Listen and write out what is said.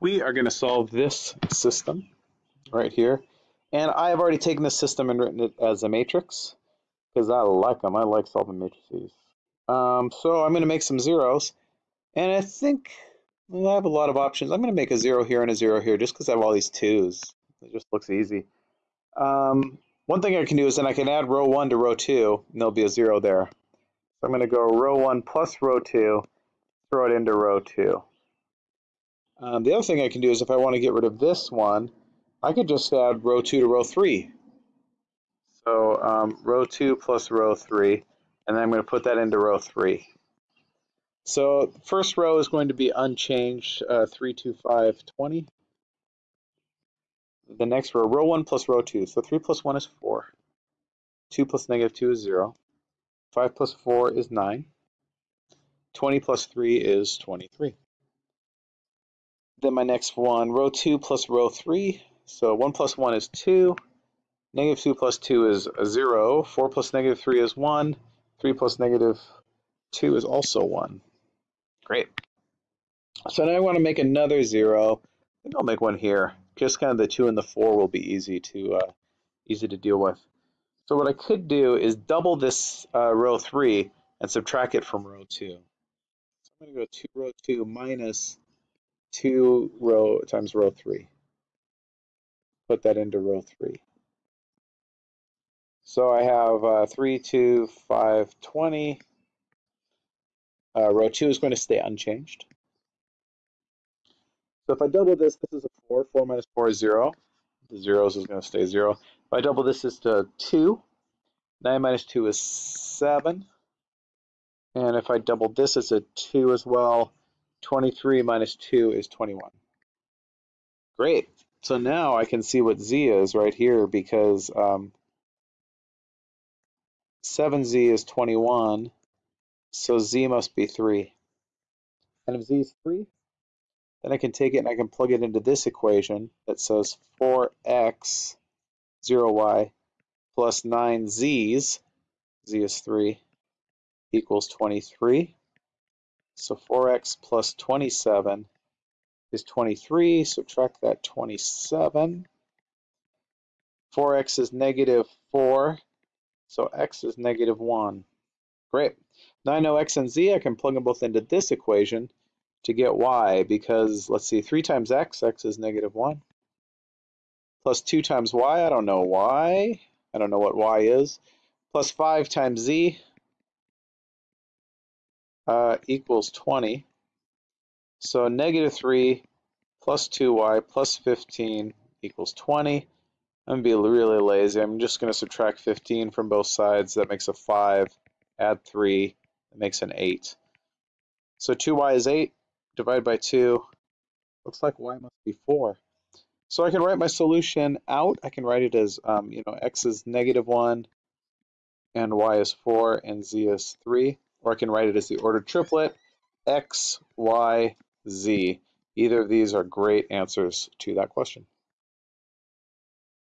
we are going to solve this system right here. And I have already taken this system and written it as a matrix because I like them. I like solving matrices. Um, so I'm going to make some zeros. And I think I have a lot of options. I'm going to make a zero here and a zero here just because I have all these twos. It just looks easy. Um, one thing I can do is then I can add row 1 to row 2, and there'll be a 0 there. So I'm going to go row 1 plus row 2, throw it into row 2. Um, the other thing I can do is if I want to get rid of this one, I could just add row 2 to row 3. So um, row 2 plus row 3, and then I'm going to put that into row 3. So first row is going to be unchanged, uh, 3, 2, 5, 20 the next row, row 1 plus row 2. So 3 plus 1 is 4. 2 plus negative 2 is 0. 5 plus 4 is 9. 20 plus 3 is 23. Then my next one, row 2 plus row 3. So 1 plus 1 is 2. Negative 2 plus 2 is 0. 4 plus negative 3 is 1. 3 plus negative 2 is also 1. Great. So now I want to make another 0. I think I'll make one here just kind of the two and the four will be easy to uh, easy to deal with. So what I could do is double this uh, row three and subtract it from row two. So I'm going to go two row two minus two row times row three. Put that into row three. So I have uh, 3, 2, 5, 20. Uh, row 2 is going to stay unchanged. So if I double this, this is a 4. 4 minus 4 is 0. The zeros is going to stay 0. If I double this, is to 2. 9 minus 2 is 7. And if I double this, it's a 2 as well. 23 minus 2 is 21. Great. So now I can see what z is right here because um, 7z is 21, so z must be 3. And if z is 3, then I can take it and I can plug it into this equation that says 4x 0y plus 9z's, z is 3, equals 23. So 4x plus 27 is 23. Subtract that 27. 4x is negative 4, so x is negative 1. Great. Now I know x and z, I can plug them both into this equation to get y because let's see, 3 times x, x is negative 1, plus 2 times y, I don't know y, I don't know what y is, plus 5 times z uh, equals 20. So negative 3 plus 2y plus 15 equals 20. I'm going to be really lazy. I'm just going to subtract 15 from both sides. That makes a 5. Add 3. That makes an 8. So 2y is 8 divided by 2. Looks like y must be 4. So I can write my solution out. I can write it as, um, you know, x is negative 1 and y is 4 and z is 3. Or I can write it as the ordered triplet, x, y, z. Either of these are great answers to that question.